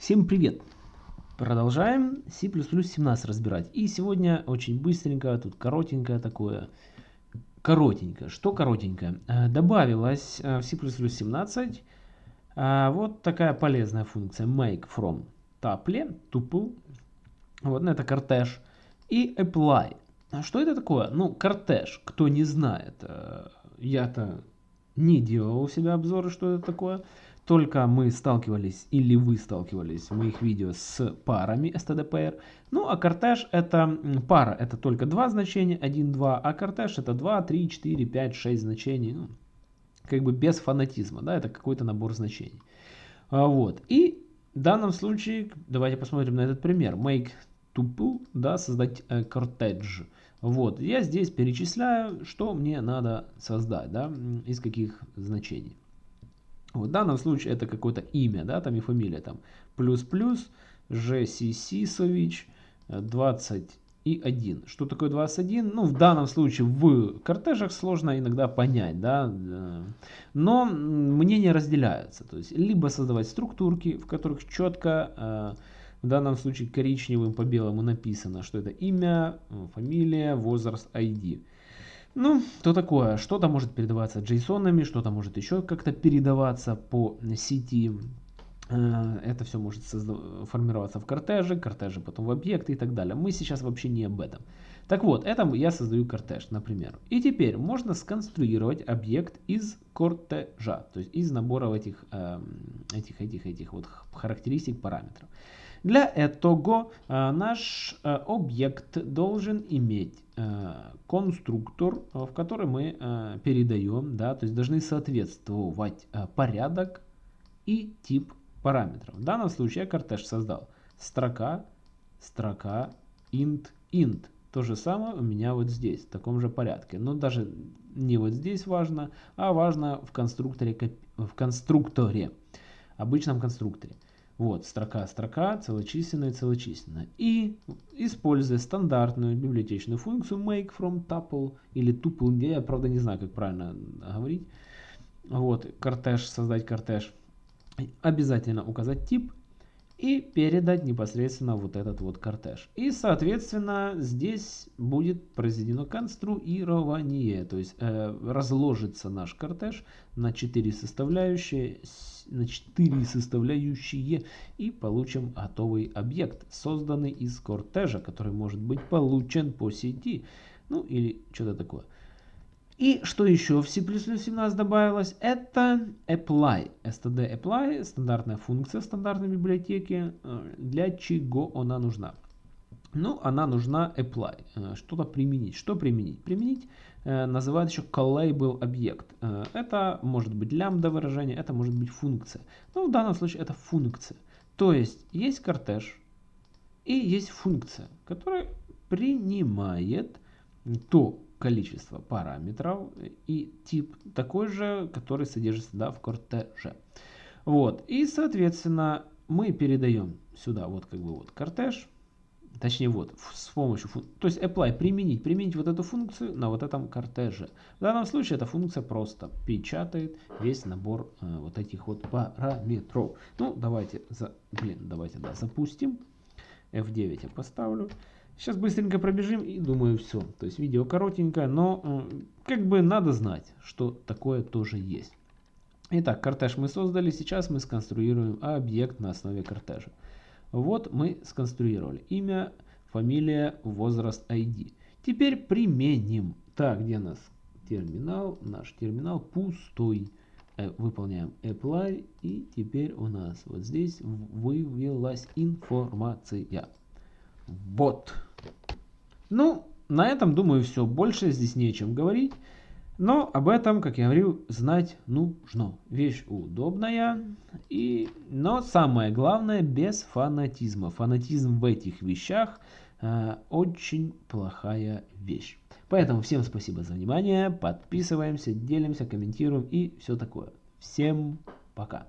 Всем привет! Продолжаем C++ 17 разбирать. И сегодня очень быстренько, тут коротенькое такое. Коротенькое. Что коротенькое? Э, добавилась э, в C++ 17 э, вот такая полезная функция make from tuple, tuple. Вот, ну, это кортеж. И apply. А что это такое? Ну, кортеж, кто не знает. Я-то не делал у себя обзоры, что это такое только мы сталкивались или вы сталкивались в моих видео с парами stdpr. Ну а кортеж это пара, это только два значения, 1, 2, а кортеж это 2, 3, 4, 5, 6 значений. Ну, как бы без фанатизма, да, это какой-то набор значений. А, вот, и в данном случае, давайте посмотрим на этот пример. Make tuple, да, создать э, кортедж. Вот, я здесь перечисляю, что мне надо создать, да, из каких значений. В данном случае это какое-то имя, да, там и фамилия, там плюс-плюс, Жсисисович, 20 и 1. Что такое 21? Ну, в данном случае в кортежах сложно иногда понять, да, но мнения разделяются. То есть, либо создавать структурки, в которых четко, э, в данном случае коричневым по белому написано, что это имя, фамилия, возраст, ID. Ну, то такое. Что-то может передаваться джейсонами, что-то может еще как-то передаваться по сети. Э, это все может формироваться в кортеже, кортеже потом в объекты и так далее. Мы сейчас вообще не об этом. Так вот, это я создаю кортеж, например. И теперь можно сконструировать объект из кортежа, то есть из набора этих, эм, этих, этих, этих вот характеристик параметров. Для этого э, наш э, объект должен иметь конструктор, в который мы передаем, да, то есть должны соответствовать порядок и тип параметров. В данном случае я кортеж создал строка, строка, int, int. То же самое у меня вот здесь, в таком же порядке. Но даже не вот здесь важно, а важно в конструкторе, в конструкторе, обычном конструкторе. Вот, строка, строка, целочисленная, целочисленная. И используя стандартную библиотечную функцию make from tuple или tuple, я правда не знаю, как правильно говорить. Вот, кортеж, создать кортеж. Обязательно указать тип и передать непосредственно вот этот вот кортеж. И, соответственно, здесь будет произведено конструирование, то есть э, разложится наш кортеж на 4 составляющие, на 4 составляющие и получим готовый объект, созданный из кортежа, который может быть получен по сети, ну или что-то такое. И что еще в C++ 17 добавилось? Это apply. std apply, стандартная функция в стандартной библиотеке. Э, для чего она нужна? Ну, она нужна apply. Э, что-то применить. Что применить? Применить э, называют еще callable объект. Это может быть лямбда выражение, это может быть функция. Ну, в данном случае это функция. То есть есть кортеж и есть функция, которая принимает то количество параметров и тип такой же, который содержится да, в кортеже. Вот. И, соответственно, мы передаем сюда вот как бы вот кортеж, точнее вот с помощью, то есть apply, применить, применить вот эту функцию на вот этом кортеже. В данном случае эта функция просто печатает весь набор э, вот этих вот параметров. Ну, давайте, за, блин, давайте, да, запустим. F9 я поставлю. Сейчас быстренько пробежим и думаю все. То есть видео коротенькое, но как бы надо знать, что такое тоже есть. Итак, кортеж мы создали. Сейчас мы сконструируем объект на основе кортежа. Вот мы сконструировали имя, фамилия, возраст, ID. Теперь применим. Так, где у нас терминал? Наш терминал пустой. Э, выполняем apply и теперь у нас вот здесь вывелась информация. Вот. Ну, на этом, думаю, все. Больше здесь нечем говорить. Но об этом, как я говорил, знать нужно. Вещь удобная, и... но самое главное, без фанатизма. Фанатизм в этих вещах э, очень плохая вещь. Поэтому всем спасибо за внимание, подписываемся, делимся, комментируем и все такое. Всем пока.